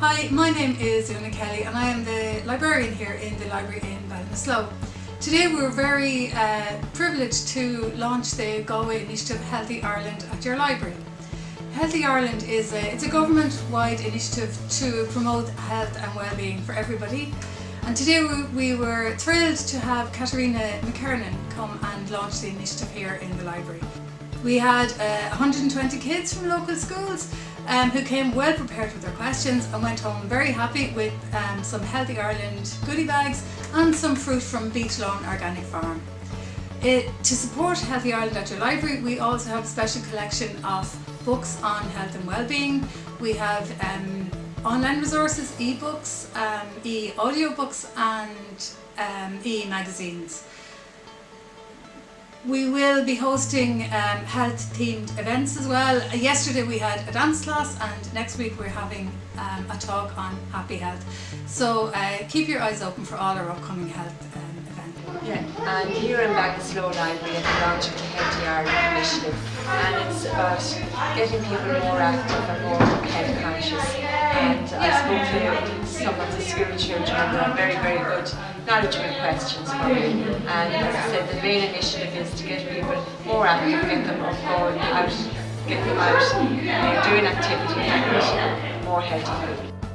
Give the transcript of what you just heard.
Hi, my name is Una Kelly and I am the librarian here in the library in Ballinasloe. Today we're very uh, privileged to launch the Galway initiative Healthy Ireland at your library. Healthy Ireland is a, it's a government-wide initiative to promote health and well-being for everybody. And today we, we were thrilled to have Katerina McKernan come and launch the initiative here in the library. We had uh, 120 kids from local schools um, who came well prepared with their questions and went home very happy with um, some Healthy Ireland goodie bags and some fruit from Beechlawn Organic Farm. It, to support Healthy Ireland at your library, we also have a special collection of books on health and well-being. We have um, online resources, e-books, um, e-audiobooks and um, e-magazines. We will be hosting um, health themed events as well. Yesterday we had a dance class and next week we're having um, a talk on happy health. So uh, keep your eyes open for all our upcoming health um, events. Yeah, and here in Ballinasloe Library at the launch of the Healthy Ireland Initiative and it's about getting people more active and more health conscious and I spoke to children are very very good knowledgeable questions for me. And as I said, the main initiative is to get people more active, get them going out, get them out, doing activity more healthy food.